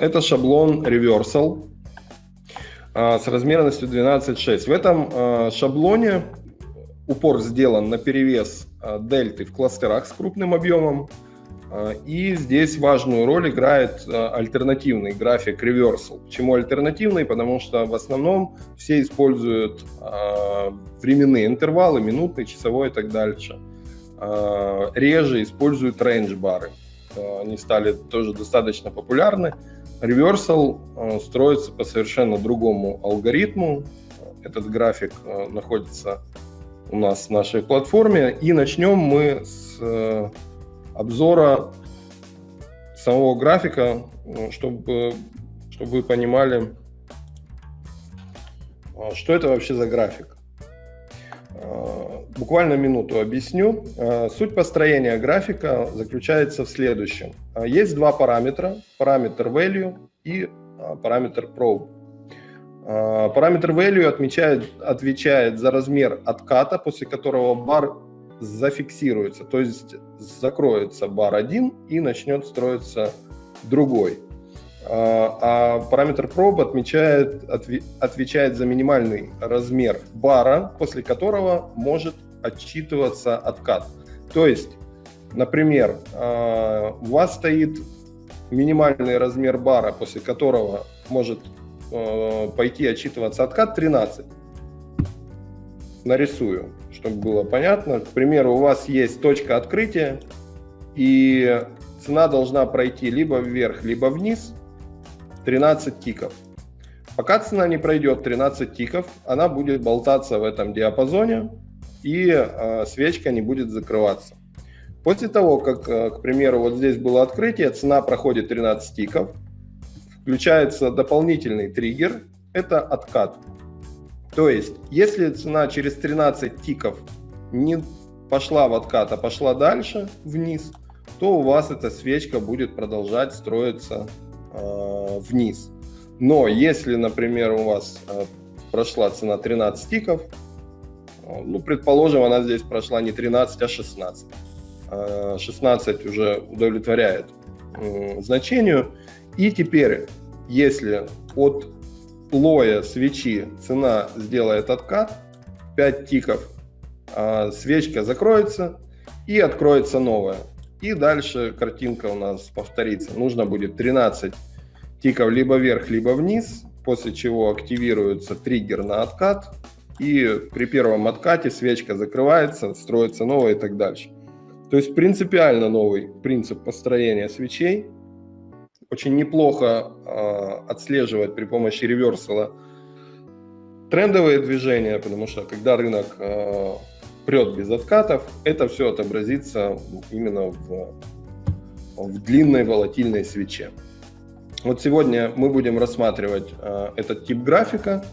Это шаблон Reversal с размерностью 12.6. В этом шаблоне упор сделан на перевес дельты в кластерах с крупным объемом. И здесь важную роль играет альтернативный график Reversal. Почему альтернативный? Потому что в основном все используют временные интервалы, минутный, часовой и так дальше. Реже используют рейндж-бары. Они стали тоже достаточно популярны. Reversal э, строится по совершенно другому алгоритму. Этот график э, находится у нас в нашей платформе. И начнем мы с э, обзора самого графика, чтобы, чтобы вы понимали, что это вообще за график. Буквально минуту объясню. Суть построения графика заключается в следующем. Есть два параметра. Параметр value и параметр probe. Параметр value отмечает, отвечает за размер отката, после которого бар зафиксируется, то есть закроется бар 1 и начнет строиться другой. А параметр probe отмечает, отвечает за минимальный размер бара, после которого может отчитываться откат. То есть, например, а, у вас стоит минимальный размер бара, после которого может а, пойти отчитываться откат 13. Нарисую, чтобы было понятно. К примеру, у вас есть точка открытия, и цена должна пройти либо вверх, либо вниз 13 тиков. Пока цена не пройдет 13 тиков, она будет болтаться в этом диапазоне, и э, свечка не будет закрываться. После того, как, э, к примеру, вот здесь было открытие, цена проходит 13 тиков, включается дополнительный триггер, это откат. То есть, если цена через 13 тиков не пошла в откат, а пошла дальше, вниз, то у вас эта свечка будет продолжать строиться э, вниз. Но если, например, у вас э, прошла цена 13 тиков, ну, предположим, она здесь прошла не 13, а 16. 16 а уже удовлетворяет значению. И теперь, если от лоя свечи цена сделает откат, 5 тиков, а свечка закроется и откроется новая. И дальше картинка у нас повторится. Нужно будет 13 тиков либо вверх, либо вниз, после чего активируется триггер на откат, и при первом откате свечка закрывается, строится новая и так дальше. То есть принципиально новый принцип построения свечей. Очень неплохо э, отслеживать при помощи реверсала трендовые движения, потому что когда рынок э, прет без откатов, это все отобразится именно в, в длинной волатильной свече. Вот сегодня мы будем рассматривать э, этот тип графика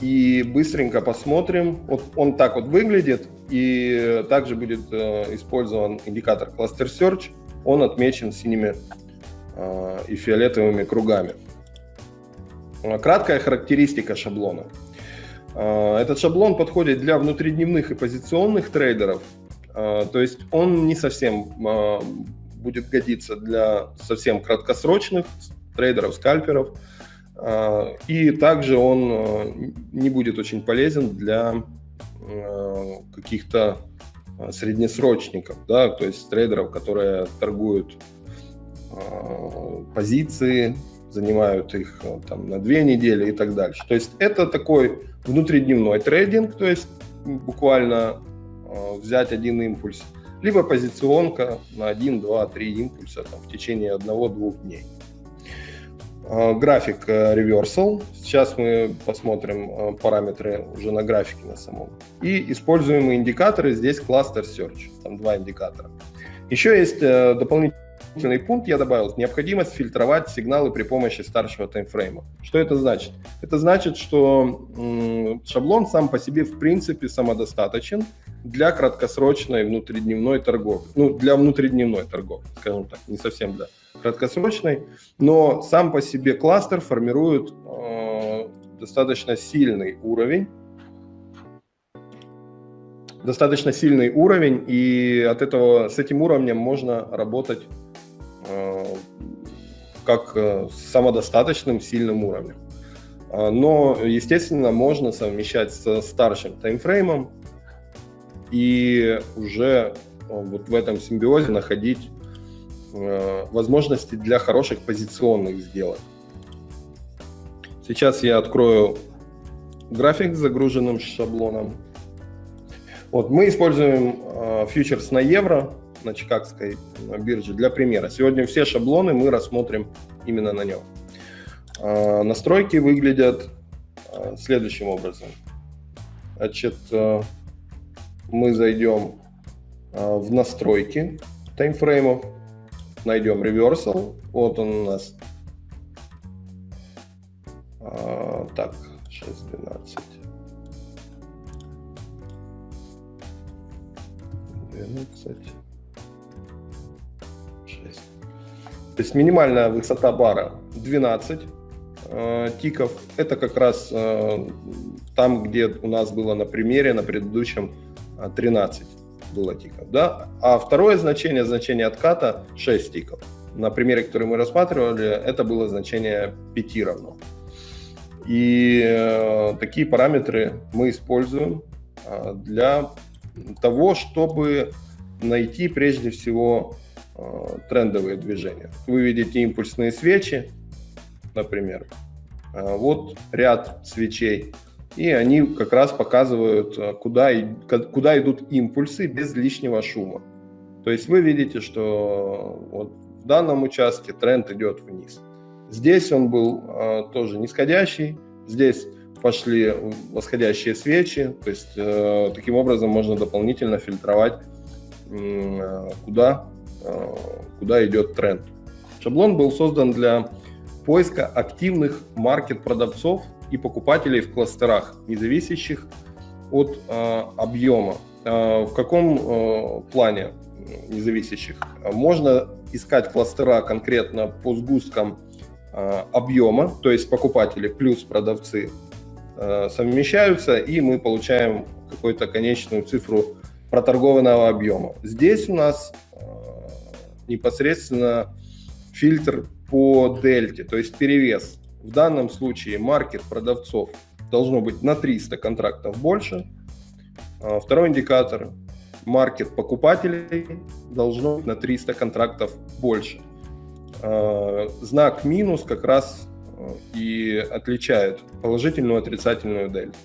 и быстренько посмотрим. Вот он так вот выглядит, и также будет э, использован индикатор Cluster Search. Он отмечен синими э, и фиолетовыми кругами. Краткая характеристика шаблона. Этот шаблон подходит для внутридневных и позиционных трейдеров, то есть он не совсем будет годиться для совсем краткосрочных трейдеров, скальперов, а, и также он э, не будет очень полезен для э, каких-то э, среднесрочников, да, то есть трейдеров, которые торгуют позиции, занимают их там на две недели и так дальше. То есть это такой внутридневной трейдинг, то есть буквально взять один импульс, либо позиционка на 1, 2, 3 импульса там, в течение одного-двух дней. Э, график э, reversal. Сейчас мы посмотрим э, параметры уже на графике на самом. И используемые индикаторы. Здесь cluster search. Там два индикатора. Еще есть дополнительный пункт, я добавил, необходимость фильтровать сигналы при помощи старшего таймфрейма. Что это значит? Это значит, что шаблон сам по себе в принципе самодостаточен для краткосрочной внутридневной торговли. Ну, для внутридневной торговли, скажем так, не совсем для краткосрочной, но сам по себе кластер формирует э, достаточно сильный уровень, достаточно сильный уровень, и от этого с этим уровнем можно работать э, как э, самодостаточным сильным уровнем. А, но, естественно, можно совмещать с старшим таймфреймом и уже вот в этом симбиозе находить возможности для хороших позиционных сделок. Сейчас я открою график с загруженным шаблоном. Вот, мы используем э, фьючерс на евро на Чикагской бирже для примера. Сегодня все шаблоны мы рассмотрим именно на нем. Э, настройки выглядят э, следующим образом. Значит, э, мы зайдем э, в настройки таймфреймов, найдем reversal. Вот он у нас а, так, 6.12. 12. 6. То есть минимальная высота бара 12 э, тиков. Это как раз там, где у нас было на примере, на предыдущем 13 э, было тиков. Да? А второе значение, значение отката 6 тиков. На примере, который мы рассматривали, это было значение 5 равно. И э, такие параметры мы используем э, для того, чтобы найти прежде всего э, трендовые движения. Вы видите импульсные свечи, например. Э, вот ряд свечей. И они как раз показывают, э, куда, куда идут импульсы без лишнего шума. То есть вы видите, что вот в данном участке тренд идет вниз. Здесь он был э, тоже нисходящий, здесь пошли восходящие свечи, то есть э, таким образом можно дополнительно фильтровать, э, куда, э, куда идет тренд. Шаблон был создан для поиска активных маркет-продавцов и покупателей в кластерах, не зависящих от э, объема. Э, в каком э, плане независящих? Можно искать кластера конкретно по сгусткам Э, объема, то есть покупатели плюс продавцы э, совмещаются, и мы получаем какую-то конечную цифру проторгованного объема. Здесь у нас э, непосредственно фильтр по дельте, то есть перевес. В данном случае маркет продавцов должно быть на 300 контрактов больше. Второй индикатор маркет покупателей должно быть на 300 контрактов больше. Э, знак минус как раз э, и отличает положительную и отрицательную дельту.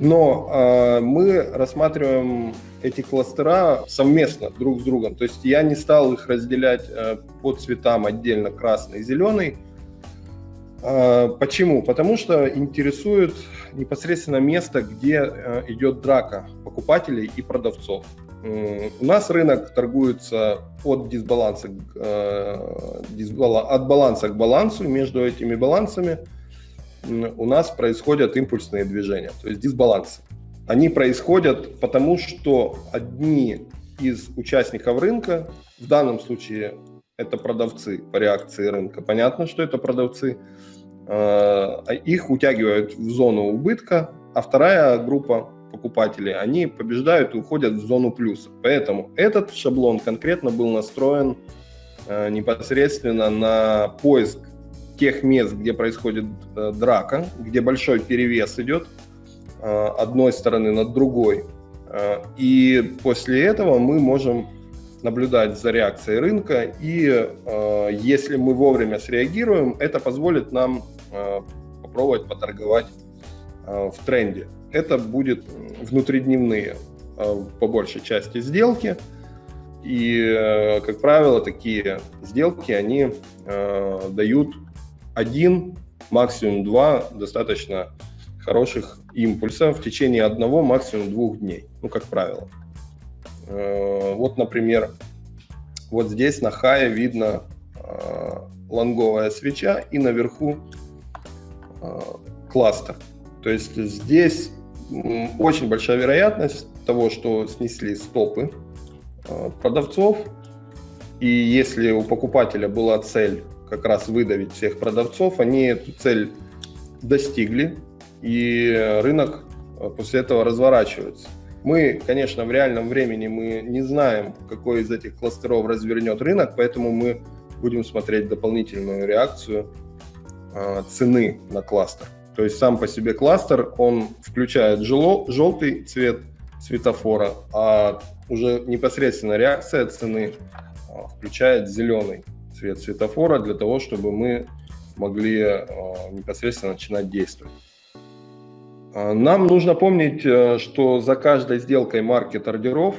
Но э, мы рассматриваем эти кластера совместно друг с другом. То есть я не стал их разделять э, по цветам отдельно красный и зеленый. Э, почему? Потому что интересует непосредственно место, где э, идет драка покупателей и продавцов. У нас рынок торгуется от дисбаланса, э, от баланса к балансу. Между этими балансами у нас происходят импульсные движения, то есть дисбалансы. Они происходят потому, что одни из участников рынка, в данном случае это продавцы по реакции рынка, понятно, что это продавцы, их утягивают в зону убытка, а вторая группа покупатели, они побеждают и уходят в зону плюса. Поэтому этот шаблон конкретно был настроен э, непосредственно на поиск тех мест, где происходит э, драка, где большой перевес идет э, одной стороны над другой. Э, и после этого мы можем наблюдать за реакцией рынка, и э, если мы вовремя среагируем, это позволит нам э, попробовать поторговать э, в тренде это будет внутридневные э, по большей части сделки. И, э, как правило, такие сделки, они э, дают один, максимум два достаточно хороших импульса в течение одного, максимум двух дней, ну, как правило. Вот, например, вот здесь на хае видно лонговая свеча и наверху кластер. То есть здесь очень большая вероятность того, что снесли стопы э, продавцов. И если у покупателя была цель как раз выдавить всех продавцов, они эту цель достигли, и рынок э, после этого разворачивается. Мы, конечно, в реальном времени мы не знаем, какой из этих кластеров развернет рынок, поэтому мы будем смотреть дополнительную реакцию цены на кластер. То есть сам по себе кластер, он включает жело, желтый цвет светофора, а уже непосредственно реакция цены включает зеленый цвет светофора для того, чтобы мы могли непосредственно начинать действовать. Нам нужно помнить, э, что за каждой сделкой маркет-ордеров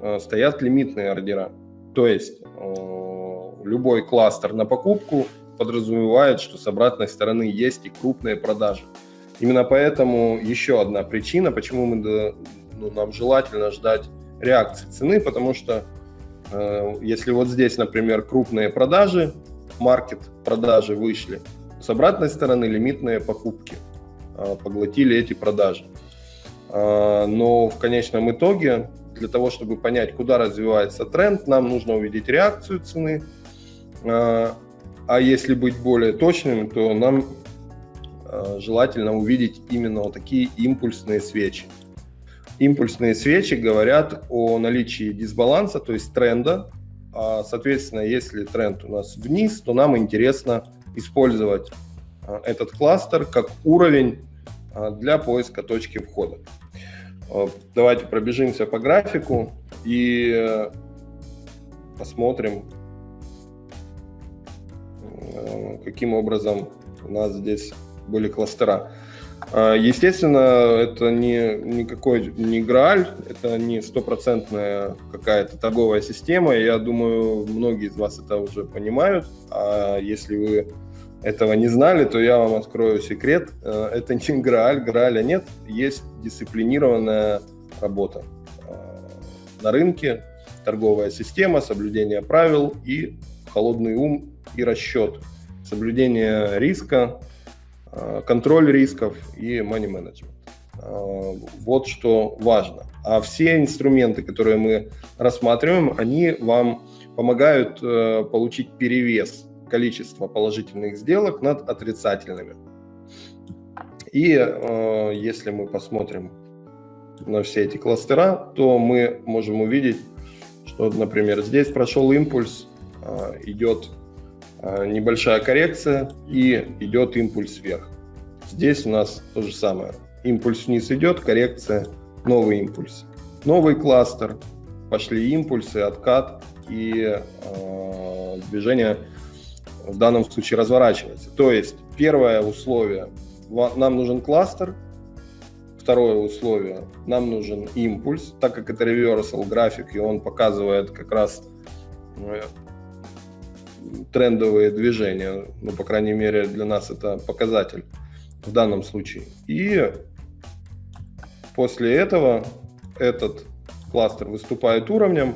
э, стоят лимитные ордера. То есть э, любой кластер на покупку подразумевает, что с обратной стороны есть и крупные продажи. Именно поэтому еще одна причина, почему мы, ну, нам желательно ждать реакции цены, потому что э, если вот здесь, например, крупные продажи, маркет продажи вышли, с обратной стороны лимитные покупки – а, поглотили эти продажи. А, но в конечном итоге, для того, чтобы понять, куда развивается тренд, нам нужно увидеть реакцию цены. А, а если быть более точным, то нам желательно увидеть именно вот такие импульсные свечи. Импульсные свечи говорят о наличии дисбаланса, то есть тренда. Соответственно, если тренд у нас вниз, то нам интересно использовать а, этот кластер как уровень а, для поиска точки входа. А, давайте пробежимся по графику и э, посмотрим, каким образом у нас здесь были кластера. Естественно, это не никакой не Грааль, это не стопроцентная какая-то торговая система. Я думаю, многие из вас это уже понимают. А если вы этого не знали, то я вам открою секрет. Э, это не Грааль, Грааля нет, есть дисциплинированная работа э, на рынке, торговая система, соблюдение правил и холодный ум и расчет, соблюдение риска, э, контроль рисков и money management. Вот что важно. А все инструменты, которые мы рассматриваем, они вам помогают получить перевес количество положительных сделок над отрицательными. И э, если мы посмотрим на все эти кластера, то мы можем увидеть, что, например, здесь прошел импульс, э, идет э, небольшая коррекция и идет импульс вверх. Здесь у нас то же самое. Импульс вниз идет, коррекция, новый импульс. Новый кластер, пошли импульсы, откат и э, движение в данном случае разворачивается. То есть первое условие, нам нужен кластер, второе условие, нам нужен импульс, так как это reversal график, и он показывает как раз э, трендовые движения, ну, по крайней мере, для нас это показатель в данном случае. И после этого этот кластер выступает уровнем,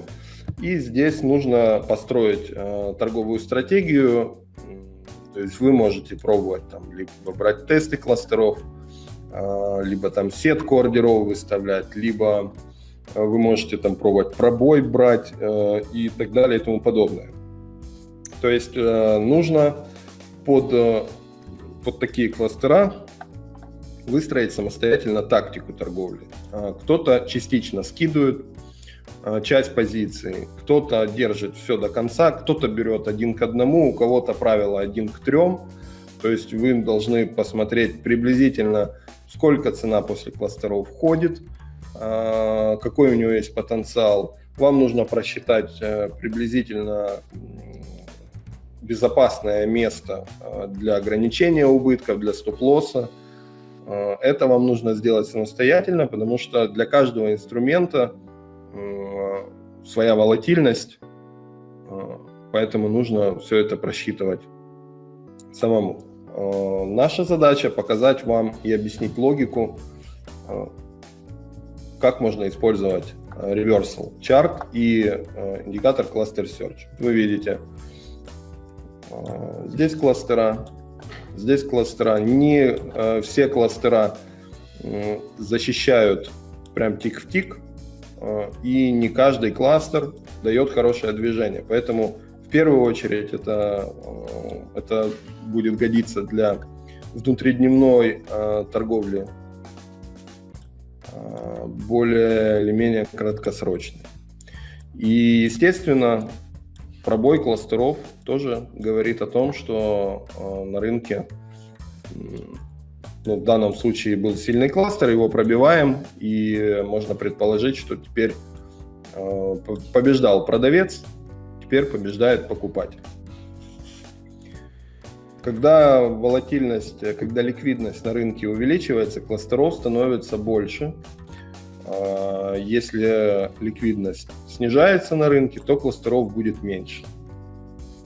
и здесь нужно построить э, торговую стратегию. То есть вы можете пробовать там либо брать тесты кластеров, э, либо там сетку ордеров выставлять, либо э, вы можете там пробовать пробой брать э, и так далее и тому подобное. То есть э, нужно под, э, под такие кластера выстроить самостоятельно тактику торговли. Э, кто-то частично скидывает, Э, часть позиций. Кто-то держит все до конца, кто-то берет один к одному, у кого-то правило один к трем. То есть вы должны посмотреть приблизительно, сколько цена после кластеров входит, э, какой у него есть потенциал. Вам нужно просчитать э, приблизительно безопасное место для ограничения убытков, для стоп-лосса. Это вам нужно сделать самостоятельно, потому что для каждого инструмента своя волатильность, э, поэтому нужно все это просчитывать самому. Э, наша задача показать вам и объяснить логику, э, как можно использовать reversal chart и индикатор cluster search. Вы видите, здесь кластера, здесь кластера. Не все кластера защищают прям тик в тик, Э, и не каждый кластер дает хорошее движение. Поэтому в первую очередь это, э, это будет годиться для внутридневной э, торговли более или менее краткосрочной. И, естественно, пробой кластеров тоже говорит о том, что э, на рынке, ну, в данном случае был сильный кластер, его пробиваем, и можно предположить, что теперь э, побеждал продавец, теперь побеждает покупатель. Когда волатильность, когда ликвидность на рынке увеличивается, кластеров становится больше. А, если ликвидность снижается на рынке, то кластеров будет меньше.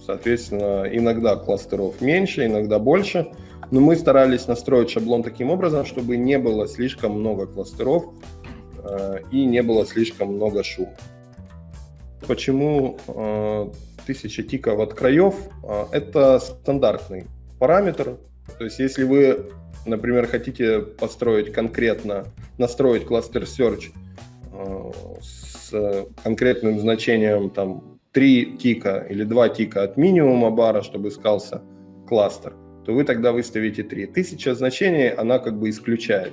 Соответственно, иногда кластеров меньше, иногда больше. Но мы старались настроить шаблон таким образом, чтобы не было слишком много кластеров а, и не было слишком много шума. Почему 1000 тиков от краев а, – это стандартный параметр. То есть если вы, например, хотите построить конкретно, настроить кластер Search а, с конкретным значением там 3 тика или 2 тика от минимума бара, чтобы искался кластер, то вы тогда выставите 3. Тысяча значений, она как бы исключает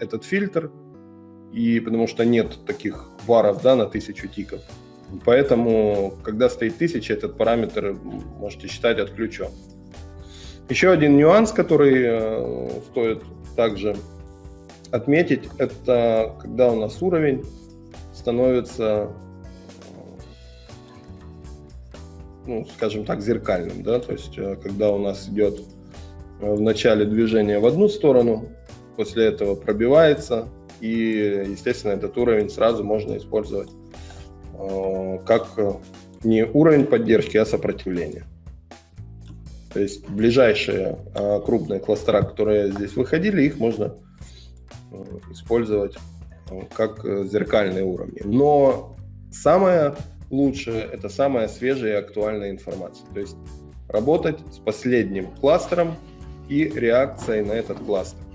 этот фильтр, и потому что нет таких варов да, на тысячу тиков. Поэтому, когда стоит 1000, этот параметр можете считать отключен. Еще один нюанс, который э, стоит также отметить, это когда у нас уровень становится, ну, скажем так, зеркальным. Да? То есть, э, когда у нас идет э, в начале движения в одну сторону, после этого пробивается, и, естественно, этот уровень сразу можно использовать как не уровень поддержки, а сопротивление. То есть ближайшие э, крупные кластера, которые здесь выходили, их можно э, использовать как зеркальные уровни. Но самое лучшее – это самая свежая и актуальная информация. То есть работать с последним кластером и реакцией на этот кластер.